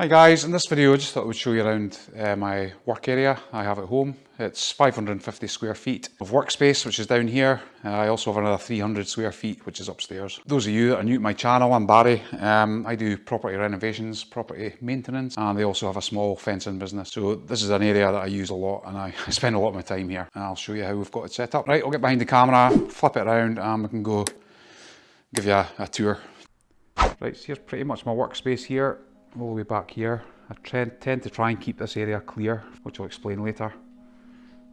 Hi guys, in this video I just thought I would show you around uh, my work area I have at home. It's 550 square feet of workspace which is down here. Uh, I also have another 300 square feet which is upstairs. Those of you that are new to my channel, I'm Barry. Um, I do property renovations, property maintenance and they also have a small fencing business. So this is an area that I use a lot and I, spend a lot of my time here and I'll show you how we've got it set up. Right, I'll get behind the camera, flip it around and we can go give you a, a tour. Right, so here's pretty much my workspace here all the way back here. I tend to try and keep this area clear, which I'll explain later.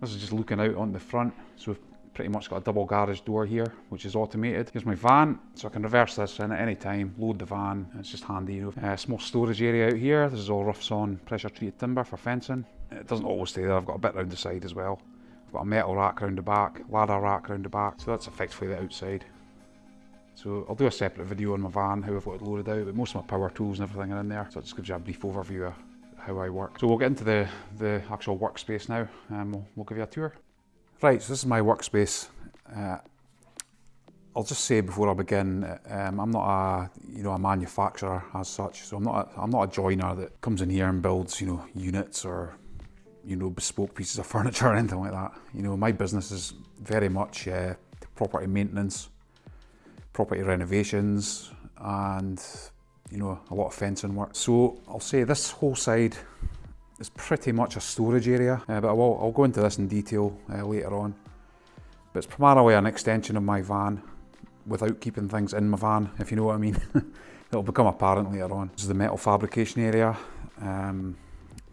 This is just looking out on the front, so we've pretty much got a double garage door here, which is automated. Here's my van, so I can reverse this in at any time, load the van, it's just handy, you know. Uh, small storage area out here, this is all rough sawn pressure treated timber for fencing. It doesn't always stay there, I've got a bit round the side as well. I've got a metal rack round the back, ladder rack round the back, so that's effectively the outside. So I'll do a separate video on my van, how I've got it loaded out, but most of my power tools and everything are in there, so it just gives you a brief overview of how I work. So we'll get into the, the actual workspace now, and we'll, we'll give you a tour. Right, so this is my workspace. Uh, I'll just say before I begin, um, I'm not a you know a manufacturer as such, so I'm not a, I'm not a joiner that comes in here and builds you know units or you know bespoke pieces of furniture or anything like that. You know my business is very much uh, property maintenance, property renovations and you know a lot of fencing work. So I'll say this whole side is pretty much a storage area uh, but I will, I'll go into this in detail uh, later on. But it's primarily an extension of my van without keeping things in my van if you know what I mean. It'll become apparent later on. This is the metal fabrication area. Um,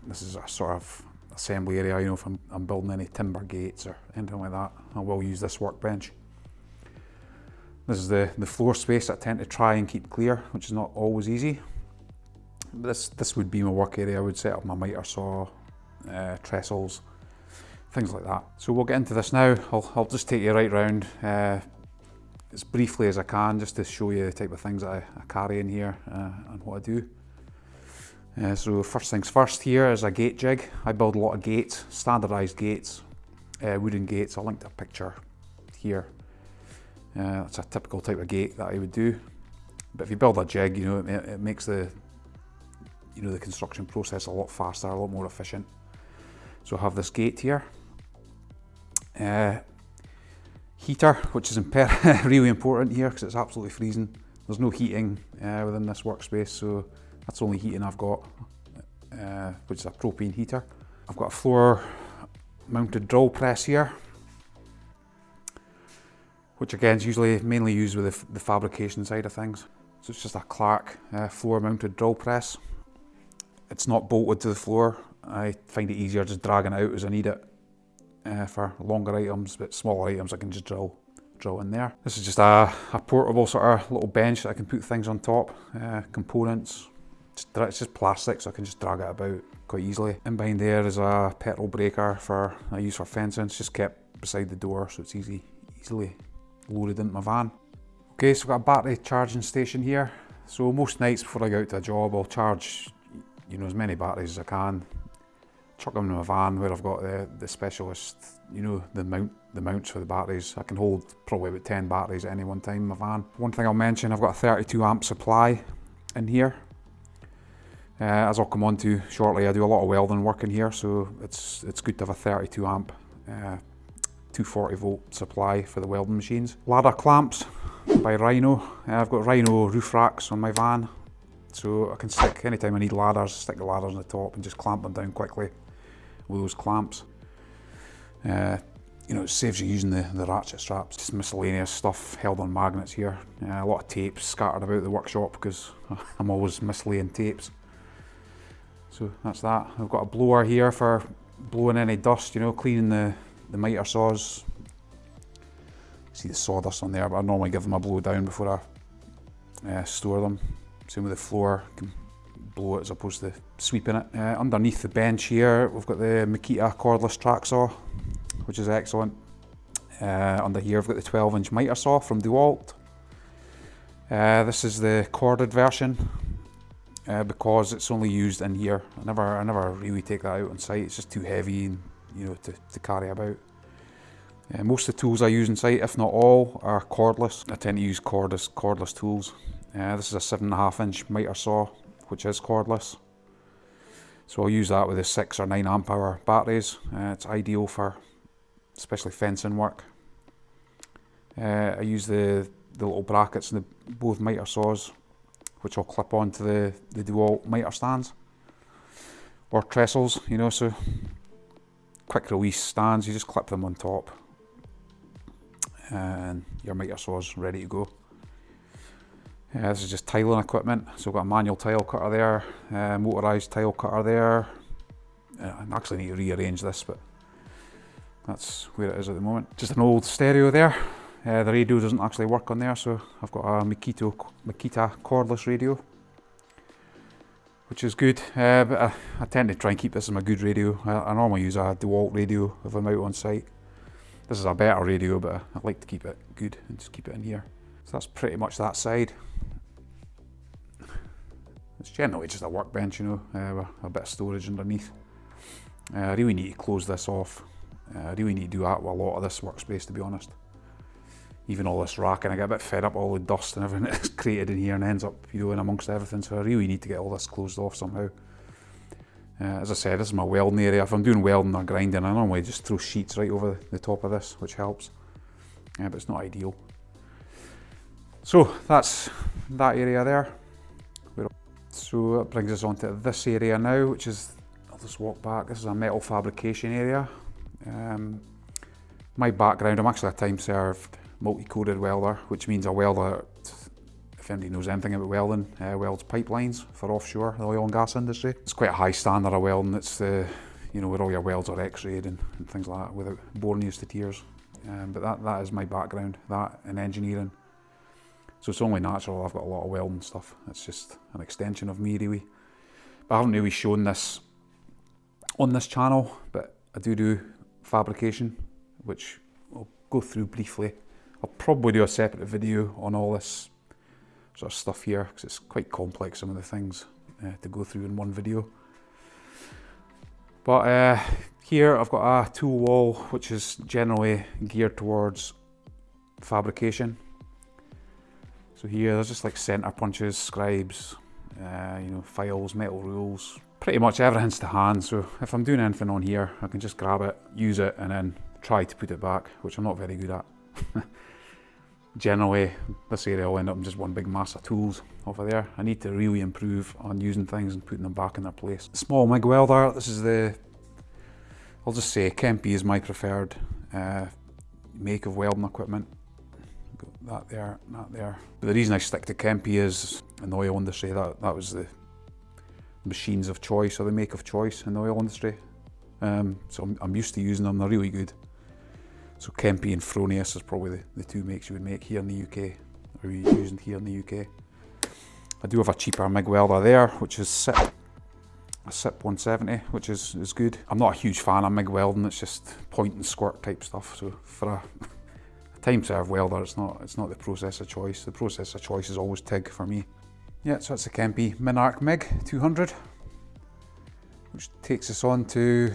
this is a sort of assembly area, you know, if I'm, I'm building any timber gates or anything like that, I will use this workbench. This is the, the floor space I tend to try and keep clear, which is not always easy. This, this would be my work area. I would set up my miter saw, uh, trestles, things like that. So we'll get into this now. I'll, I'll just take you right round uh, as briefly as I can, just to show you the type of things I, I carry in here uh, and what I do. Uh, so first things first here is a gate jig. I build a lot of gates, standardised gates, uh, wooden gates. I'll link to a picture here uh, that's a typical type of gate that I would do. But if you build a jig, you know, it, it makes the you know the construction process a lot faster, a lot more efficient. So I have this gate here. Uh, heater, which is really important here because it's absolutely freezing. There's no heating uh, within this workspace, so that's the only heating I've got, uh, which is a propane heater. I've got a floor mounted drill press here which again is usually mainly used with the, the fabrication side of things. So it's just a Clarke uh, floor mounted drill press. It's not bolted to the floor. I find it easier just dragging it out as I need it uh, for longer items, but smaller items I can just drill drill in there. This is just a, a portable sort of little bench that I can put things on top, uh, components. It's just plastic so I can just drag it about quite easily. And behind there is a petrol breaker for I use for fencing. It's just kept beside the door so it's easy, easily loaded into my van. Okay, so I've got a battery charging station here. So most nights before I go out to a job, I'll charge, you know, as many batteries as I can. Chuck them in my van where I've got the, the specialist, you know, the mount, the mounts for the batteries. I can hold probably about 10 batteries at any one time in my van. One thing I'll mention, I've got a 32 amp supply in here. Uh, as I'll come on to shortly, I do a lot of welding work in here, so it's it's good to have a 32 amp uh, 240 volt supply for the welding machines. Ladder clamps by Rhino. Uh, I've got Rhino roof racks on my van. So I can stick, anytime I need ladders, stick the ladders on the top and just clamp them down quickly with those clamps. Uh, you know, it saves you using the, the ratchet straps. Just miscellaneous stuff held on magnets here. Uh, a lot of tapes scattered about the workshop because I'm always mislaying tapes. So that's that. I've got a blower here for blowing any dust, you know, cleaning the, the miter saws. See the sawdust on there, but I normally give them a blow down before I uh, store them. Same with the floor, can blow it as opposed to sweeping it. Uh, underneath the bench here, we've got the Makita cordless track saw, which is excellent. Uh, under here, I've got the 12 inch miter saw from DeWalt. Uh, this is the corded version uh, because it's only used in here. I never, I never really take that out on site. It's just too heavy and you know, to, to carry about. Uh, most of the tools I use in site, if not all, are cordless. I tend to use cordless, cordless tools. Uh, this is a seven and a half inch miter saw, which is cordless. So I'll use that with the 6 or 9 amp hour batteries. Uh, it's ideal for especially fencing work. Uh, I use the, the little brackets in the both miter saws which I'll clip onto the, the DeWalt miter stands or trestles, you know, so quick release stands, you just clip them on top and your miter saw's ready to go. This is just tiling equipment. So I've got a manual tile cutter there, uh, motorised tile cutter there. Uh, I actually need to rearrange this, but that's where it is at the moment. Just an old stereo there. Uh, the radio doesn't actually work on there, so I've got a Makita cordless radio, which is good. Uh, but I, I, tend to try and keep this as my good radio. I, I, normally use a DeWalt radio if I'm out on site. This is a better radio, but I, like to keep it good and just keep it in here. So that's pretty much that side. It's generally just a workbench, you know, uh, a bit of storage underneath. Uh, I really need to close this off. Uh, I really need to do that with a lot of this workspace, to be honest even all this racking, I get a bit fed up all the dust and everything that's created in here and ends up, you know, in amongst everything. So I really need to get all this closed off somehow. Uh, as I said, this is my welding area. If I'm doing welding or grinding, I normally just throw sheets right over the top of this, which helps. Yeah, but it's not ideal. So that's that area there. So that brings us on to this area now, which is, I'll just walk back. This is a metal fabrication area. Um, my background, I'm actually a time served multi-coded welder, which means a welder, if anybody knows anything about welding, uh, welds pipelines for offshore, the oil and gas industry. It's quite a high standard of welding. It's the, you know, where all your welds are x-rayed and, and, things like that without boring you to tears. Um, but that, that is my background, that and engineering. So it's only natural I've got a lot of welding stuff. It's just an extension of me really. But I haven't really shown this on this channel, but I do do fabrication, which I'll go through briefly. I'll probably do a separate video on all this sort of stuff here because it's quite complex some of the things uh, to go through in one video. But uh, here I've got a tool wall which is generally geared towards fabrication. So here there's just like center punches, scribes, uh, you know, files, metal rules, pretty much everything's to hand. So if I'm doing anything on here, I can just grab it, use it, and then try to put it back, which I'm not very good at. generally this area will end up in just one big mass of tools over there. I need to really improve on using things and putting them back in their place. Small MIG welder, this is the, I'll just say Kemppi is my preferred uh, make of welding equipment. Got that there, that there. But the reason I stick to Kemppi is in the oil industry, that, that was the machines of choice or the make of choice in the oil industry. Um, so I'm, I'm used to using them, they're really good. So Kemppi and Fronius is probably the, the two makes you would make here in the UK, or using here in the UK. I do have a cheaper MIG welder there, which is SIP, a SIP 170, which is, is good. I'm not a huge fan of MIG welding, it's just point and squirt type stuff. So for a, a time serve welder, it's not, it's not the process of choice. The process of choice is always TIG for me. Yeah, so it's a Kemppi Minarc MIG 200, which takes us on to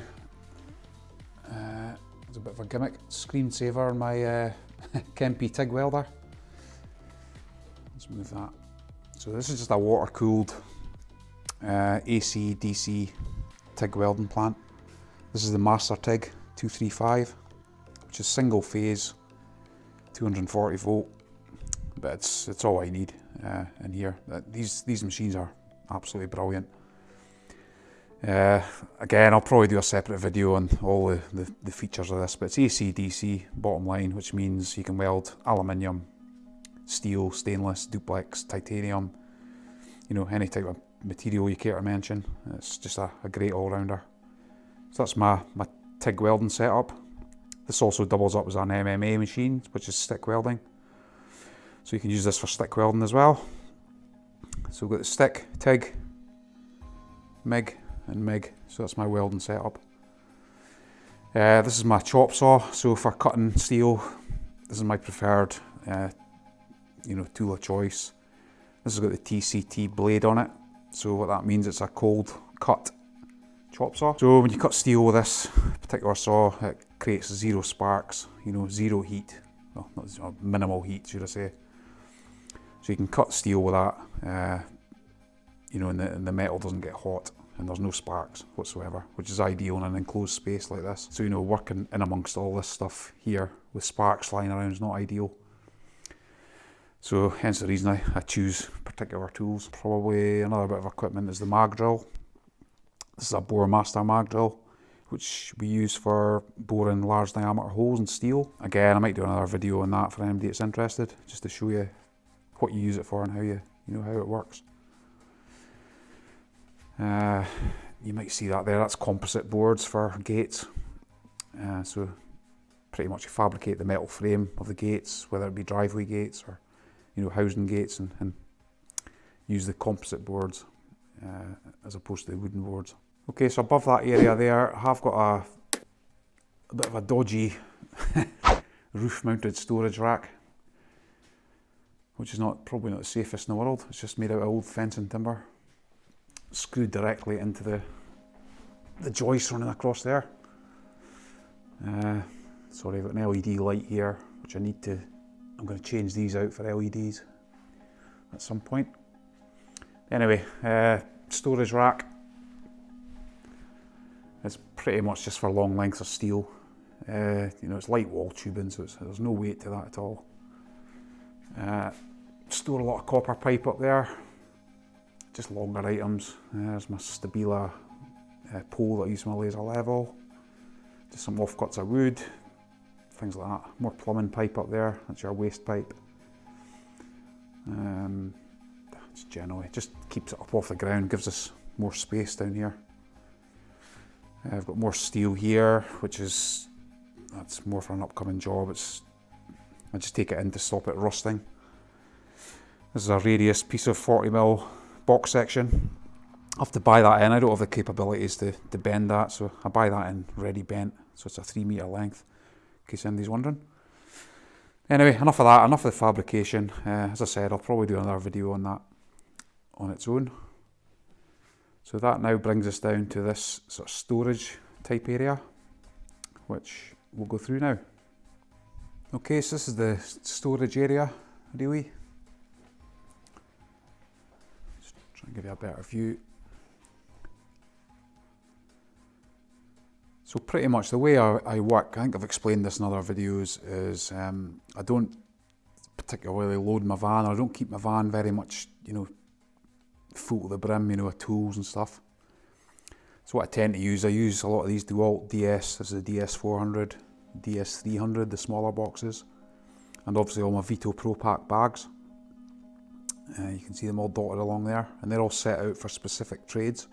a bit of a gimmick screensaver on my uh, Kemppi TIG welder. Let's move that. So this is just a water cooled uh, AC DC TIG welding plant. This is the Master TIG 235, which is single phase, 240 volt, but it's it's all I need uh, in here. These these machines are absolutely brilliant. Uh, again, I'll probably do a separate video on all the, the, the, features of this, but it's AC-DC bottom line, which means you can weld aluminium, steel, stainless, duplex, titanium, you know, any type of material you care to mention. It's just a, a great all-rounder. So that's my, my TIG welding setup. This also doubles up as an MMA machine, which is stick welding. So you can use this for stick welding as well. So we've got the stick, TIG, MIG, and MIG, so that's my welding setup. Uh, this is my chop saw, so for cutting steel, this is my preferred uh, you know, tool of choice. This has got the TCT blade on it, so what that means it's a cold cut chop saw. So when you cut steel with this particular saw, it creates zero sparks, you know, zero heat, well, not zero, minimal heat should I say. So you can cut steel with that, uh, you know, and the, and the metal doesn't get hot and there's no sparks whatsoever, which is ideal in an enclosed space like this. So, you know, working in amongst all this stuff here with sparks flying around is not ideal. So hence the reason I, I choose particular tools. Probably another bit of equipment is the mag drill. This is a Boremaster mag drill which we use for boring large diameter holes in steel. Again, I might do another video on that for anybody that's interested, just to show you what you use it for and how you, you know how it works. Uh, you might see that there, that's composite boards for gates. Uh, so pretty much you fabricate the metal frame of the gates, whether it be driveway gates or you know housing gates and, and use the composite boards uh, as opposed to the wooden boards. Okay, so above that area there, I have got a, a bit of a dodgy roof mounted storage rack, which is not probably not the safest in the world. It's just made out of old fencing timber, screwed directly into the the joist running across there. Uh, sorry, I've got an LED light here, which I need to, I'm going to change these out for LEDs at some point. Anyway, uh, storage rack, it's pretty much just for long lengths of steel. Uh, you know, it's light wall tubing, so there's no weight to that at all. Uh, store a lot of copper pipe up there, just longer items. Uh, there's my Stabila uh, pole that I use my laser level. Just some offcuts of wood, things like that. More plumbing pipe up there, that's your waste pipe. Um, it's generally, just keeps it up off the ground, gives us more space down here. I've got more steel here, which is, that's more for an upcoming job. It's, I just take it in to stop it rusting. This is a radius piece of 40mm box section. I have to buy that in, I don't have the capabilities to, to bend that, so I buy that in ready bent, so it's a 3 metre length, in case anybody's wondering. Anyway, enough of that, enough of the fabrication. Uh, as I said, I'll probably do another video on that on its own. So that now brings us down to this sort of storage type area, which we'll go through now. Okay, so this is the storage area, really. And give you a better view. So pretty much the way I, I, work, I think I've explained this in other videos, is um, I don't particularly load my van, or I don't keep my van very much, you know, full to the brim, you know, with tools and stuff. So what I tend to use, I use a lot of these DeWalt DS, this is the DS400, DS300, the smaller boxes, and obviously all my Veto Pro Pac bags. Uh, you can see them all dotted along there, and they're all set out for specific trades.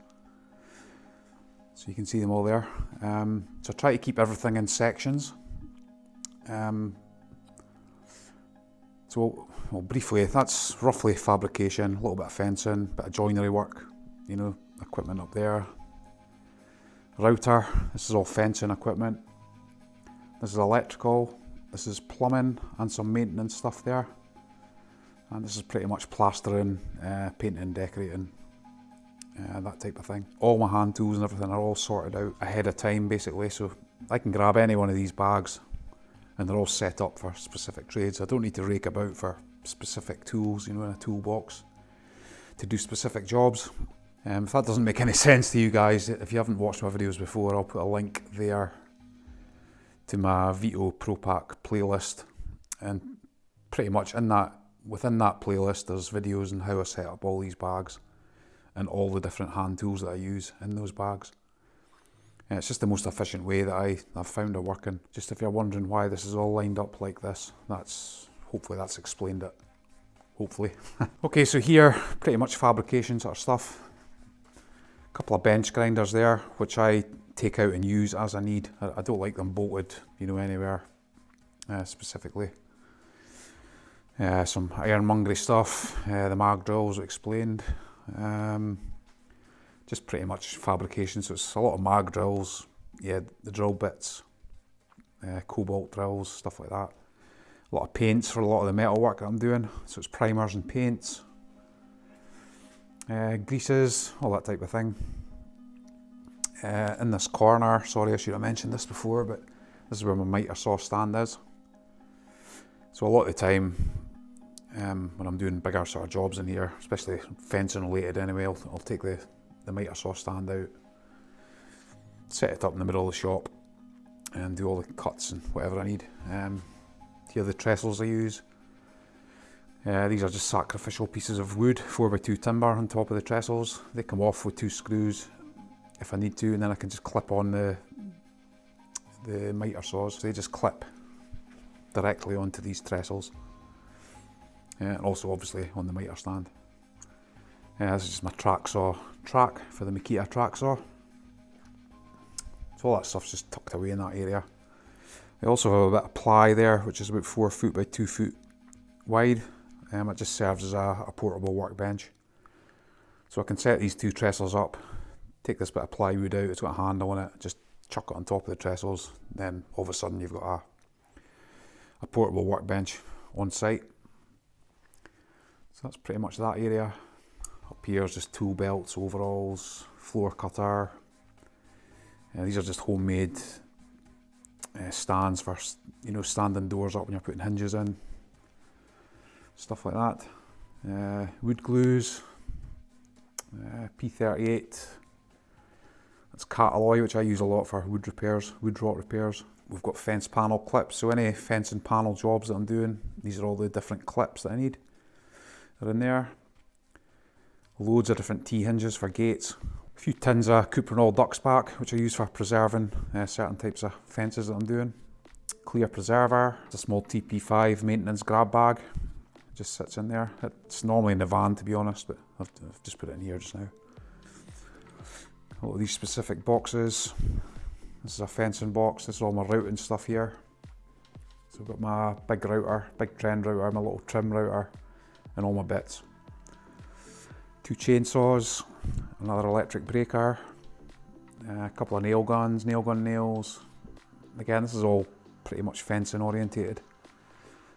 So you can see them all there. Um, so I try to keep everything in sections. Um, so well, briefly, that's roughly fabrication, a little bit of fencing, bit of joinery work, you know, equipment up there. Router, this is all fencing equipment. This is electrical, this is plumbing and some maintenance stuff there. And this is pretty much plastering, uh, painting, decorating, uh, that type of thing. All my hand tools and everything are all sorted out ahead of time basically, so I can grab any one of these bags and they're all set up for specific trades. I don't need to rake about for specific tools, you know, in a toolbox to do specific jobs. Um, if that doesn't make any sense to you guys, if you haven't watched my videos before, I'll put a link there to my Veto Pro Pac playlist. And pretty much in that, within that playlist, there's videos on how I set up all these bags and all the different hand tools that I use in those bags. And it's just the most efficient way that I, I've found of working. Just if you're wondering why this is all lined up like this, that's hopefully that's explained it. Hopefully. okay, so here, pretty much fabrication sort of stuff. A couple of bench grinders there, which I take out and use as I need. I, I don't like them bolted, you know, anywhere uh, specifically. Uh, some ironmongery stuff, uh, the mag drills explained. Um, just pretty much fabrication. So it's a lot of mag drills, yeah, the drill bits, uh, cobalt drills, stuff like that. A lot of paints for a lot of the metal work that I'm doing. So it's primers and paints, uh, greases, all that type of thing. Uh, in this corner, sorry I should have mentioned this before, but this is where my miter saw stand is. So a lot of the time, um, when I'm doing bigger sort of jobs in here, especially fencing related anyway, I'll, I'll take the the mitre saw stand out, set it up in the middle of the shop and do all the cuts and whatever I need. Um, here are the trestles I use. Uh, these are just sacrificial pieces of wood, 4x2 timber on top of the trestles. They come off with two screws if I need to and then I can just clip on the, the mitre saws. They just clip directly onto these trestles. And also obviously on the mitre stand. This is just my track saw track for the Makita track saw. So all that stuff's just tucked away in that area. I also have a bit of ply there, which is about four foot by two foot wide. Um, it just serves as a, a portable workbench. So I can set these two trestles up, take this bit of plywood out, it's got a handle on it, just chuck it on top of the trestles, then all of a sudden you've got a, a portable workbench on site. That's pretty much that area. Up here is just tool belts, overalls, floor cutter. Uh, these are just homemade uh, stands for you know standing doors up when you're putting hinges in. Stuff like that. Uh, wood glues. Uh, P38. That's Catalloy, which I use a lot for wood repairs, wood rot repairs. We've got fence panel clips, so any fencing panel jobs that I'm doing, these are all the different clips that I need. They're in there. Loads of different T-hinges for gates. A few tins of Cuprinol Ducksback, which I use for preserving uh, certain types of fences that I'm doing. Clear preserver, it's a small TP5 maintenance grab bag. Just sits in there. It's normally in the van to be honest, but I've, I've just put it in here just now. All of these specific boxes. This is a fencing box, this is all my routing stuff here. So I've got my big router, big trend router, my little trim router, and all my bits. Two chainsaws, another electric breaker, a couple of nail guns, nail gun nails. Again, this is all pretty much fencing orientated.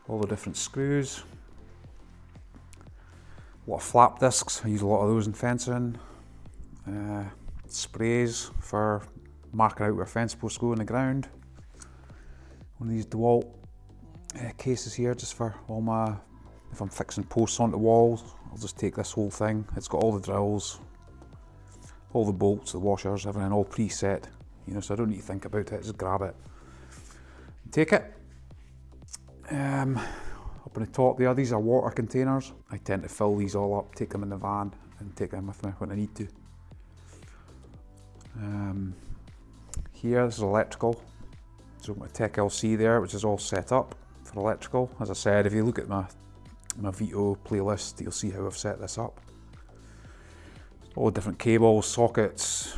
All the different screws. A lot of flap discs, I use a lot of those in fencing. Uh, sprays for marking out where fence posts go in the ground. One of these DeWalt uh, cases here just for all my, if I'm fixing posts onto walls, I'll just take this whole thing. It's got all the drills, all the bolts, the washers, everything all preset. You know, so I don't need to think about it, just grab it. Take it. Um, up on the top there, these are water containers. I tend to fill these all up, take them in the van and take them with me when I need to. Um, here, this is electrical. So my Tech LC there, which is all set up for electrical. As I said, if you look at my, my Veto playlist, you'll see how I've set this up. All the different cables, sockets,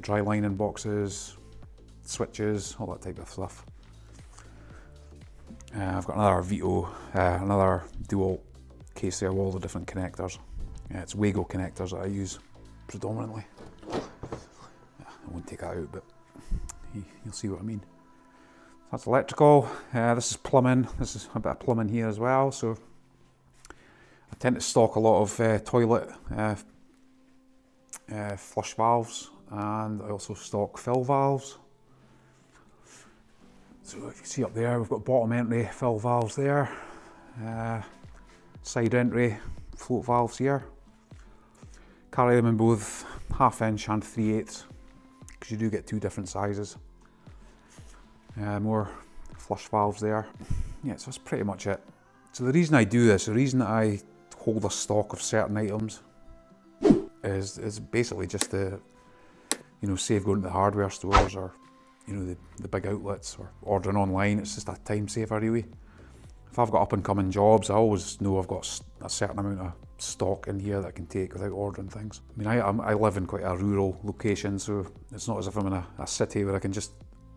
dry lining boxes, switches, all that type of stuff. Uh, I've got another Veto, uh, another dual case there all the different connectors. Yeah, it's Wago connectors that I use predominantly. I won't take that out, but you'll see what I mean. That's electrical. Uh, this is plumbing. This is a bit of plumbing here as well. So tend to stock a lot of uh, toilet uh, uh flush valves and I also stock fill valves. So if you see up there, we've got bottom entry fill valves there, uh, side entry float valves here. Carry them in both half inch and 3 eighths because you do get two different sizes. Uh, more flush valves there. Yeah, so that's pretty much it. So the reason I do this, the reason I hold a stock of certain items is, is basically just to, you know, save going to the hardware stores or, you know, the, the big outlets or ordering online. It's just a time saver really. If I've got up and coming jobs, I always know I've got a certain amount of stock in here that I can take without ordering things. I mean, I, I live in quite a rural location, so it's not as if I'm in a, a city where I can just,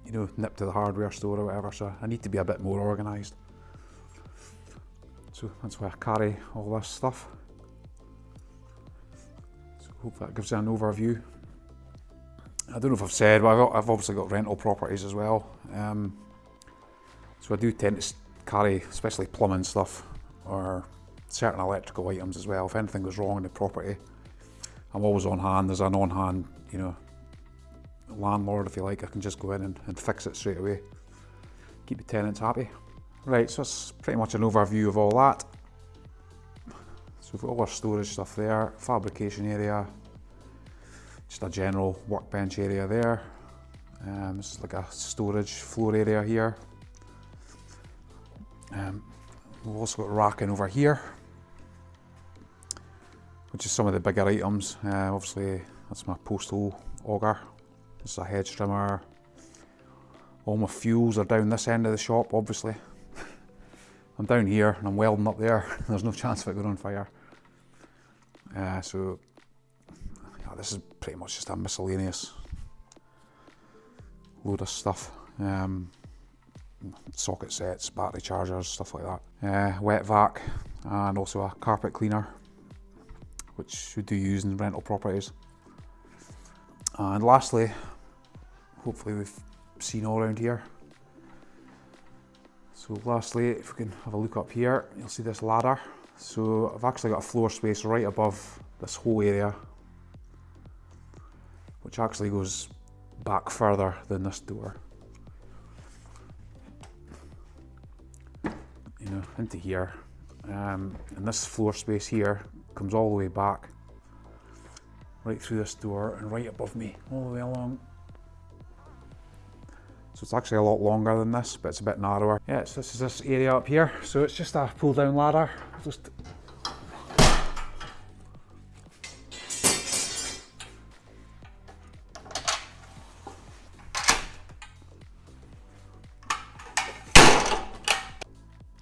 you know, nip to the hardware store or whatever, so I need to be a bit more organised. So that's why I carry all this stuff. So hope that gives you an overview. I don't know if I've said, but I've, I've obviously got rental properties as well. Um, so I do tend to carry, especially plumbing stuff, or certain electrical items as well. If anything goes wrong in the property, I'm always on hand. There's an on-hand, you know, landlord, if you like. I can just go in and, and fix it straight away. Keep the tenants happy. Right, so that's pretty much an overview of all that. So we've got all our storage stuff there, fabrication area. Just a general workbench area there. Um, it's like a storage floor area here. Um, we've also got racking over here, which is some of the bigger items. Uh, obviously, that's my postal auger. This is a hedge trimmer. All my fuels are down this end of the shop, obviously. I'm down here and I'm welding up there. There's no chance of it going on fire. Uh, so, this is pretty much just a miscellaneous load of stuff. Um, socket sets, battery chargers, stuff like that. Uh, wet vac and also a carpet cleaner, which we do use in rental properties. And lastly, hopefully we've seen all around here. So lastly, if we can have a look up here, you'll see this ladder. So I've actually got a floor space right above this whole area, which actually goes back further than this door. You know, into here. Um, and this floor space here comes all the way back, right through this door and right above me, all the way along. So it's actually a lot longer than this, but it's a bit narrower. Yeah, so this is this area up here. So it's just a pull down ladder. Just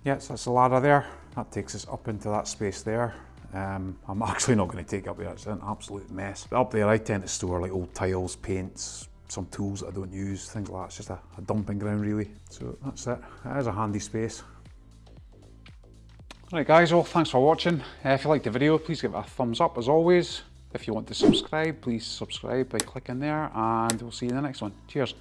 Yeah, so that's the ladder there. That takes us up into that space there. Um, I'm actually not going to take up there, it's an absolute mess. But up there I tend to store like old tiles, paints, some tools that I don't use, things like that. It's just a, a dumping ground really. So that's it. It is a handy space. Right guys, well thanks for watching. Uh, if you liked the video, please give it a thumbs up as always. If you want to subscribe, please subscribe by clicking there and we'll see you in the next one. Cheers.